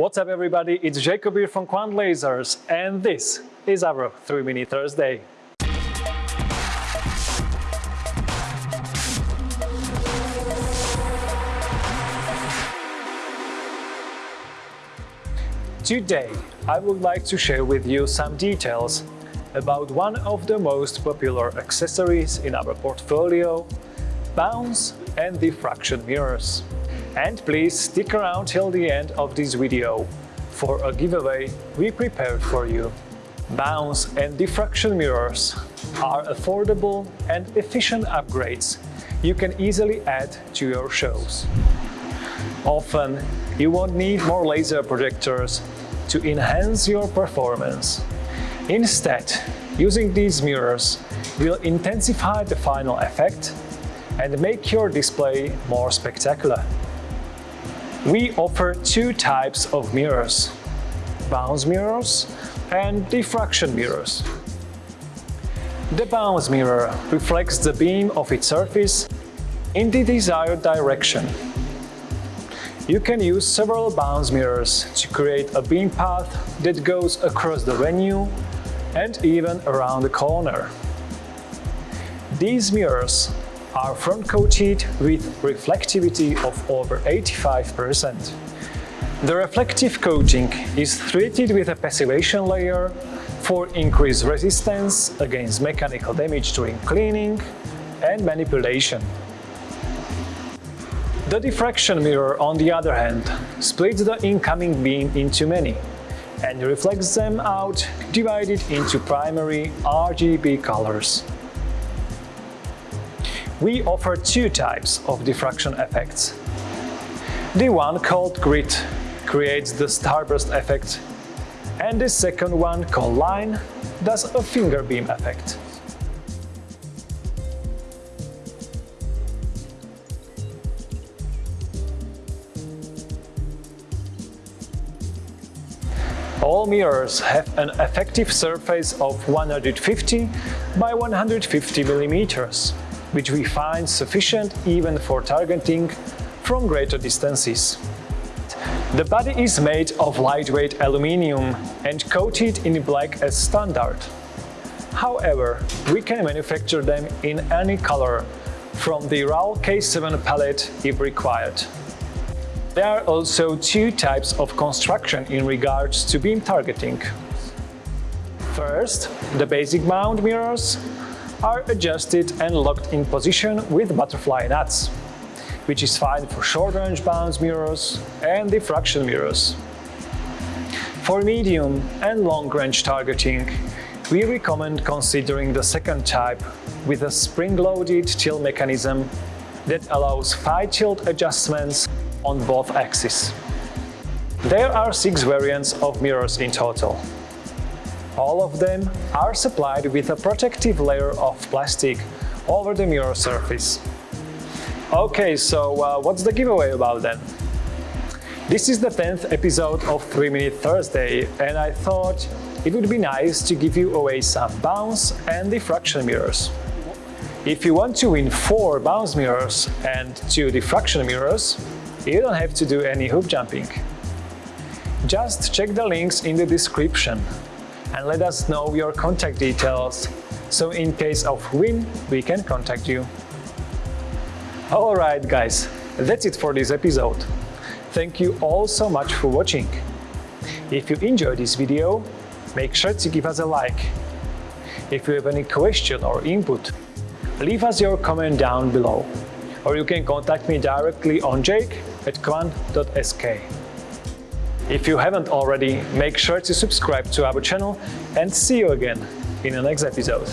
What's up everybody, it's Jacob here from Kvant Lasers and this is our 3 Minute Thursday. Today I would like to share with you some details about one of the most popular accessories in our portfolio, bounce and diffraction mirrors. And please stick around till the end of this video for a giveaway we prepared for you. Bounce and diffraction mirrors are affordable and efficient upgrades you can easily add to your shows. Often, you won't need more laser projectors to enhance your performance. Instead, using these mirrors will intensify the final effect and make your display more spectacular. We offer two types of mirrors, bounce mirrors and diffraction mirrors. The bounce mirror reflects the beam of its surface in the desired direction you can use several bounce mirrors to create a beam path that goes across the venue and even around the corner. These mirrors are front-coated with reflectivity of over 85%. The reflective coating is treated with a passivation layer for increased resistance against mechanical damage during cleaning and manipulation. The diffraction mirror, on the other hand, splits the incoming beam into many and reflects them out divided into primary RGB colors. We offer two types of diffraction effects. The one called grid creates the starburst effect and the second one called line does a finger beam effect. All mirrors have an effective surface of 150 by 150 millimeters, which we find sufficient even for targeting from greater distances. The body is made of lightweight aluminium and coated in black as standard. However, we can manufacture them in any color from the RAL K7 palette if required. There are also two types of construction in regards to beam targeting. First, the basic mount mirrors are adjusted and locked in position with butterfly nuts, which is fine for short-range bounce mirrors and diffraction mirrors. For medium and long-range targeting, we recommend considering the second type with a spring-loaded tilt mechanism that allows fine tilt adjustments on both axes. There are six variants of mirrors in total. All of them are supplied with a protective layer of plastic over the mirror surface. Okay, so uh, what's the giveaway about then? This is the 10th episode of 3 Minute Thursday and I thought it would be nice to give you away some bounce and diffraction mirrors. If you want to win 4 bounce mirrors and 2 diffraction mirrors, you don't have to do any hoop jumping. Just check the links in the description and let us know your contact details, so in case of win, we can contact you. Alright guys, that's it for this episode. Thank you all so much for watching. If you enjoyed this video, make sure to give us a like. If you have any question or input, leave us your comment down below or you can contact me directly on jake at kvant.sk. If you haven't already, make sure to subscribe to our channel and see you again in the next episode.